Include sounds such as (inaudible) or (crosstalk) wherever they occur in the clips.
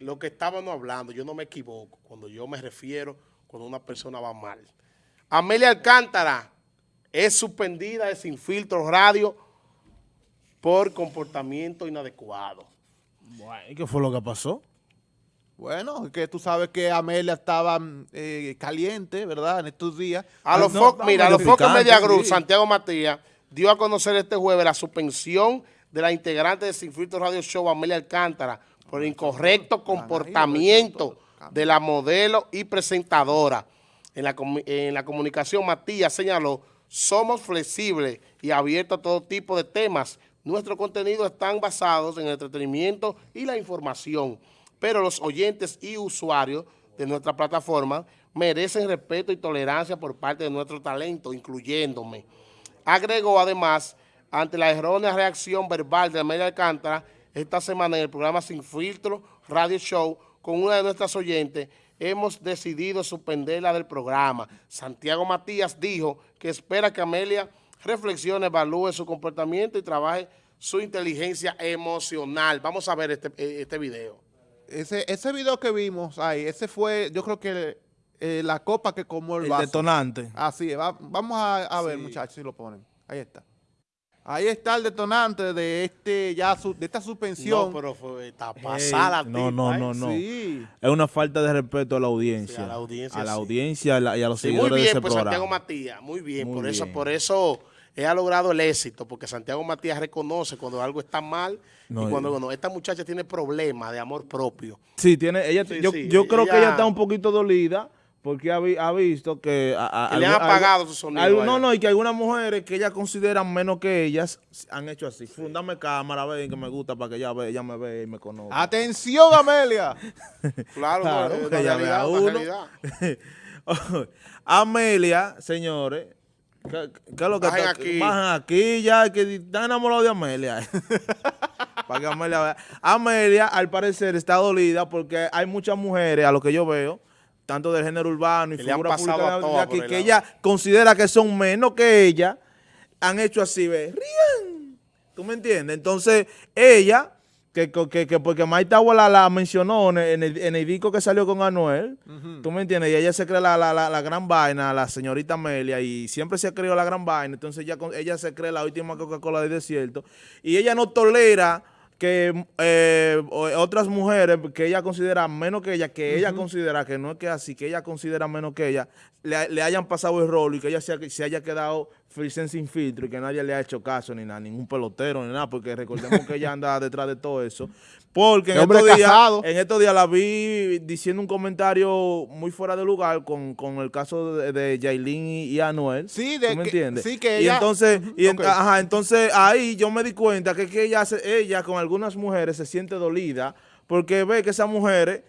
lo que estábamos hablando, yo no me equivoco cuando yo me refiero cuando una persona va mal. Amelia Alcántara es suspendida de Sin Filtro Radio por comportamiento inadecuado. Bueno, ¿y qué fue lo que pasó? Bueno, es que tú sabes que Amelia estaba eh, caliente, ¿verdad? En estos días. A los no, focos, no, mira, a los focos Media Group, sí. Santiago Matías, dio a conocer este jueves la suspensión de la integrante de Sin Filtro Radio Show, Amelia Alcántara, por el incorrecto comportamiento de la modelo y presentadora. En la, en la comunicación, Matías señaló, somos flexibles y abiertos a todo tipo de temas. Nuestros contenidos están basados en el entretenimiento y la información, pero los oyentes y usuarios de nuestra plataforma merecen respeto y tolerancia por parte de nuestro talento, incluyéndome. Agregó además, ante la errónea reacción verbal de Amelia Alcántara, esta semana en el programa Sin Filtro Radio Show, con una de nuestras oyentes, hemos decidido suspenderla del programa. Santiago Matías dijo que espera que Amelia reflexione, evalúe su comportamiento y trabaje su inteligencia emocional. Vamos a ver este, eh, este video. Ese, ese video que vimos ahí, ese fue, yo creo que eh, la copa que comó el, El vaso. detonante. Así es, va- vamos a, a ver, muchachos, si lo ponen. Ahí está. Ahí está el detonante de este ya su- de esta suspensión. No, pero fue, está pasada. Ey, no, tipa, no, ¿eh? no, no. Sí. Es una falta de respeto a la audiencia. Sí, a la audiencia, A la sí. audiencia y a la- y a los Sí, muy seguidores de bien ese por programa. Santiago Matías, muy bien. Muy por eso, bien. por eso él ha logrado el éxito, porque Santiago Matías reconoce cuando algo está mal No, y cuando bueno, esta muchacha tiene problemas de amor propio. Sí, tiene, ella, Sí, yo, sí, yo creo que ella está un poquito dolida porque ha, vi- ha visto que... a- a- Que le han apagado su sonido no, no, y que algunas mujeres que ellas consideran menos que ellas han hecho así. Fundame cámara, ven que me gusta para que ella, ve, ella me vea y me conozca. Atención, Amelia. (laughs) Claro, Claro, no, que ella vea uno. realidad. (laughs) Amelia, señores, ¿qué, qué es lo que Bajen está- aquí. Bajen aquí ya, que están enamorados de Amelia. (laughs) Para que Amelia vea. Amelia, al parecer, está dolida porque hay muchas mujeres, a lo que yo veo, tanto del género urbano y Que figura pública a de aquí, que ella considera que son menos que ella, han hecho así, ve, rían. ¿Tú me entiendes? Entonces, ella, que, que, que porque Maite la, la mencionó en el, en, el, disco que salió con Anuel, ¿tú me entiendes? Y ella se cree la, la, la, la gran vaina, la señorita Amelia, y siempre se ha creído la gran vaina, entonces ella, ella se cree la última Coca-Cola del desierto, y ella no tolera que eh, otras mujeres que ella considera menos que ella, que ella considera que no es que así, que ella considera menos que ella, le, le hayan pasado el rol y que ella se, se haya quedado frisen sin filtro y que nadie le ha hecho caso ni nada, ningún pelotero ni nada, porque recordemos que ella anda (laughs) detrás de todo eso. Porque en estos, días, en estos días la vi diciendo un comentario muy fuera de lugar con, con el caso de, de Yailin y, y Anuel. Sí, de ¿Tú me que- entiendes? sí, que Y ella- entonces, y en- Ok. ajá, entonces ahí yo me di cuenta que, que ella con algunas mujeres se siente dolida porque ve que esas mujeres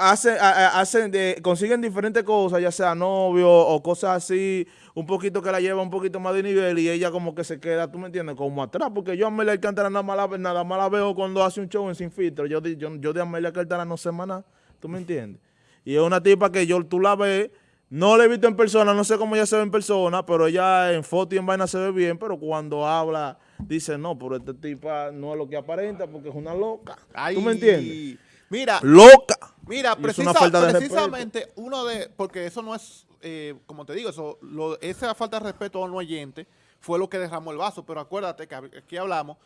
hacen, hacen de, consiguen diferentes cosas, ya sea novio o cosas así, un poquito que la lleva un poquito más de nivel y ella como que se queda, tú me entiendes, como atrás, porque yo a Amelia Alcántara nada más la, nada más la veo cuando hace un show en Sin Filtro, yo, de- yo, yo de Amelia Alcántara no sé más nada, tú me entiendes. Y es una tipa que yo, tú la ves, no la he visto en persona, no sé cómo ella se ve en persona, pero ella en foto y en vaina se ve bien, pero cuando habla dice, no, pero esta tipa no es lo que aparenta porque es una loca. ¿Tú me entiendes? Mira, Loca. Mira, precisa- una de precisamente uno de, porque eso no es, eh, como te digo, eso, lo- esa falta de respeto a un oyente fue lo que derramó el vaso, pero acuérdate que aquí hablamos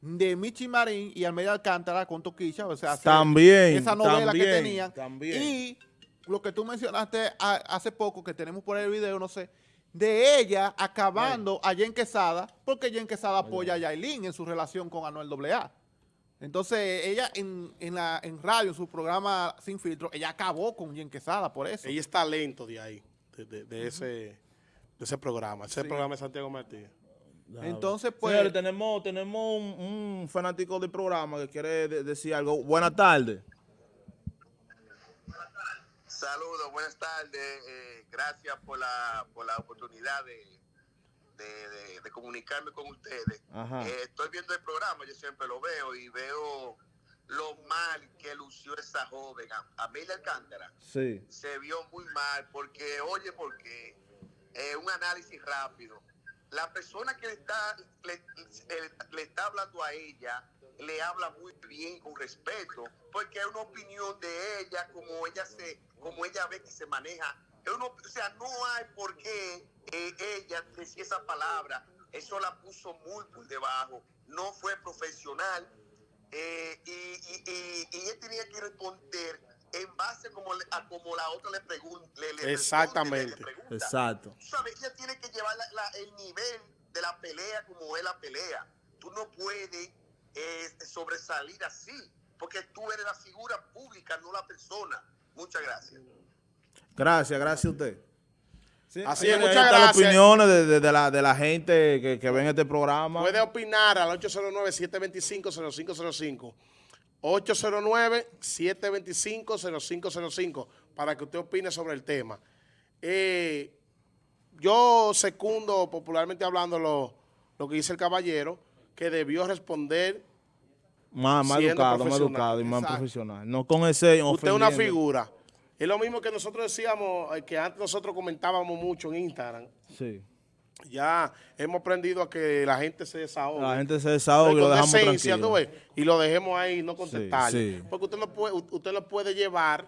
de Michi Marín y Almeida Alcántara con Toquilla, o sea, También, esa novela también, que tenían, también. y lo que tú mencionaste a- hace poco, que tenemos por ahí el video, no sé, de ella acabando a Jen Quesada, porque Jen Quesada apoya a Yailin en su relación con Anuel AA. Entonces, ella en, en, la, en radio, en su programa Sin Filtro, ella acabó con Jen Quesada por eso. Ella es talento de ahí, de, de- de ese, de ese programa. Ese Sí. programa de Santiago Matías. Entonces, pues, Señores, tenemos, tenemos un, un fanático del programa que quiere de- decir algo. Buenas tardes. Saludos, buenas tardes. eh, gracias por la, por la oportunidad de, de, de- de comunicarme con ustedes. Eh, estoy viendo el programa, yo siempre lo veo y veo lo mal que lució esa joven, Am- Amelia Alcántara. Sí. Se vio muy mal porque, oye, porque eh, un análisis rápido. La persona que le está, le está hablando a ella le habla muy bien con respeto, porque es una opinión de ella, como ella se, como ella ve que se maneja. Uno- o sea, no hay por qué eh, ella decir esa palabra. Eso la puso muy por debajo. No fue profesional. eh, y, y, y, y ella tenía que responder en base como le- a como la otra le pregunta. Exactamente. Exacto. Tú sabes, ella tiene que llevar la- la- el nivel de la pelea como es la pelea. Tú no puedes eh, sobresalir así, porque tú eres la figura pública, no la persona. Muchas gracias. Gracias, gracias a usted. Sí, Así es, muchas están las gracias. opiniones de, de- de la, de la gente que, que ven este programa. Puede opinar al 809-725-0505. 809-725-0505 para que usted opine sobre el tema. Eh, yo secundo, popularmente hablando, lo, lo que dice el caballero, que debió responder. Más, más educado, más educado y más Exacto. profesional. No con ese Usted es una figura. Es lo mismo que nosotros decíamos, eh, que antes nosotros comentábamos mucho en Instagram. Sí. Ya hemos aprendido a que la gente se desahogue. La gente se desahoga y lo dejamos decencia, tranquilo. ¿tú ves? y lo dejemos ahí no contestar. sí. Porque usted no puede, usted no puede llevar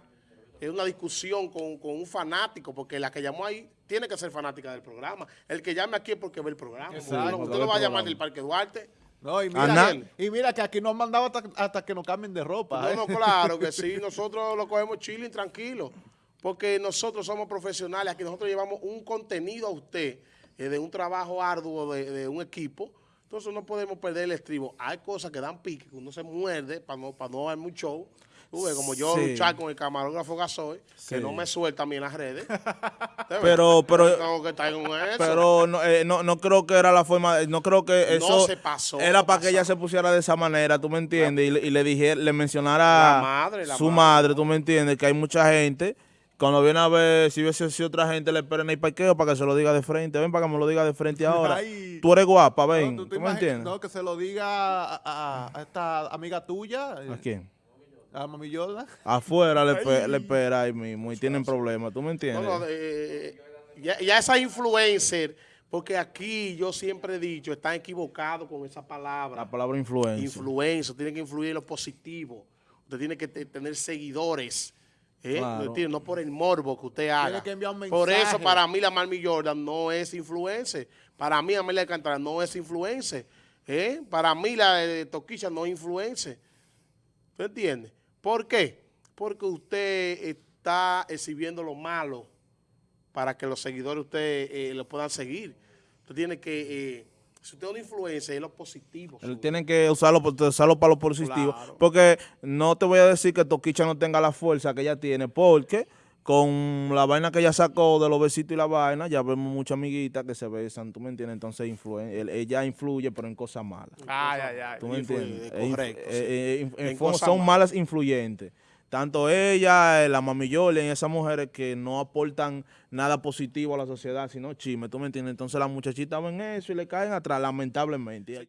eh, una discusión con, con un fanático, porque la que llamó ahí tiene que ser fanática del programa. El que llame aquí es porque ve el programa. Exacto. No, usted no va a llamar del Parque Duarte. No, y mira, que, y mira que aquí nos han mandado hasta, hasta que nos cambien de ropa. No, ¿eh? no, claro que sí. (laughs) Nosotros lo cogemos chilling, tranquilo. Porque nosotros somos profesionales. Aquí nosotros llevamos un contenido a usted eh, de un trabajo arduo de, de un equipo. Entonces no podemos perder el estribo. Hay cosas que dan pique, que uno se muerde para no, para no dar mucho show. Como yo Sí. luchar con el camarógrafo Gasoy, que Sí. no me suelta a mí en las redes. (laughs) Pero, pero, Tengo que estar con eso. pero no, eh, no, no creo que era la forma, no creo que eso se pasó, era para que ella se pusiera de esa manera, tú me entiendes, y, le- y le dije, le mencionara La madre, la su madre. madre, tú me entiendes, que hay mucha gente, cuando viene a ver, si hubiese sido otra gente, le espera en el parqueo para que se lo diga de frente, ven para que me lo diga de frente ahora. Ay. Tú eres guapa, ven, No, tú, me entiendes. No, que se lo diga a, a- a esta amiga tuya, ¿A quién? A Mami. Afuera le, le espera ahí mismo y tienen problemas, tú me entiendes. no, eh, ya, ya esa influencer, porque aquí yo siempre he dicho, están equivocados con esa palabra. la palabra influencia. Influencia, tiene que influir en lo positivo. Usted tiene que te- tener seguidores. ¿eh? Claro. ¿Me entiende? No por el morbo que usted haga. que enviar un Por eso para mí la Marmi Jordan no es influencer. Para mí Amelia Alcántara no es influencer. ¿eh? Para mí la de Toquicha no es influencer. ¿Tú entiendes? ¿Por qué? Porque usted está exhibiendo lo malo para que los seguidores usted eh, lo puedan seguir. Usted tiene que, eh, si usted es un influencer, es lo positivo. Él suyo. tiene que usarlo, usarlo para lo positivo. Claro. Porque no te voy a decir que Toquicha no tenga la fuerza que ella tiene, porque con la vaina que ella sacó de los besitos y la vaina, ya vemos muchas amiguitas que se besan, ¿tú me entiendes? Entonces él- ella influye, pero en cosas malas. Ay, ay, ay. ¿Tú me Influye, entiendes? correcto, Eh, sí. eh, eh, En fo- cosas son malas. malas influyentes. Tanto ella, la mami Jordan, esas mujeres que no aportan nada positivo a la sociedad, sino chisme, ¿tú me entiendes? Entonces las muchachitas ven eso y le caen atrás, lamentablemente.